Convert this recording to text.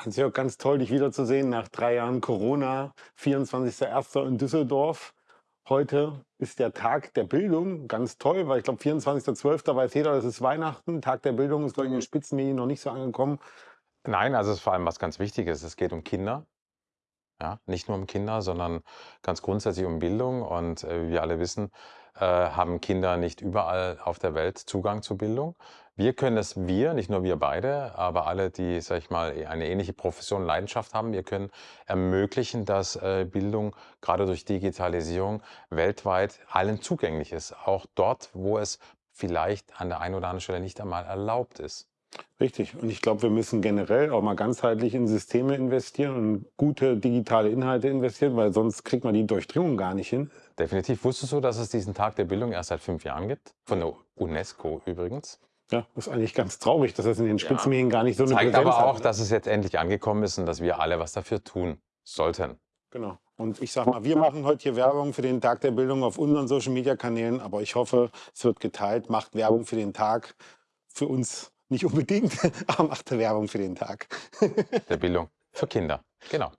Hans-Jörg, ganz toll, dich wiederzusehen nach drei Jahren Corona. 24.01. in Düsseldorf. Heute ist der Tag der Bildung. Ganz toll, weil ich glaube, 24.12. weiß jeder, das ist Weihnachten. Tag der Bildung ist, glaube ich, in den Spitzenmedien noch nicht so angekommen. Nein, also es ist vor allem was ganz Wichtiges. Es geht um Kinder. Ja, nicht nur um Kinder, sondern ganz grundsätzlich um Bildung. Und äh, wie wir alle wissen, äh, haben Kinder nicht überall auf der Welt Zugang zu Bildung. Wir können es, wir, nicht nur wir beide, aber alle, die, sag ich mal, eine ähnliche Profession, Leidenschaft haben, wir können ermöglichen, dass äh, Bildung gerade durch Digitalisierung weltweit allen zugänglich ist. Auch dort, wo es vielleicht an der einen oder anderen Stelle nicht einmal erlaubt ist. Richtig. Und ich glaube, wir müssen generell auch mal ganzheitlich in Systeme investieren und gute digitale Inhalte investieren, weil sonst kriegt man die Durchdringung gar nicht hin. Definitiv. Wusstest du, dass es diesen Tag der Bildung erst seit fünf Jahren gibt? Von der UNESCO übrigens. Ja, das ist eigentlich ganz traurig, dass das in den Spitzenmedien ja. gar nicht so eine Zeigt Präsenz aber auch, hat. dass es jetzt endlich angekommen ist und dass wir alle was dafür tun sollten. Genau. Und ich sag mal, wir machen heute hier Werbung für den Tag der Bildung auf unseren Social Media Kanälen, aber ich hoffe, es wird geteilt. Macht Werbung für den Tag. Für uns nicht unbedingt, aber macht Werbung für den Tag. Der Bildung für Kinder. Genau.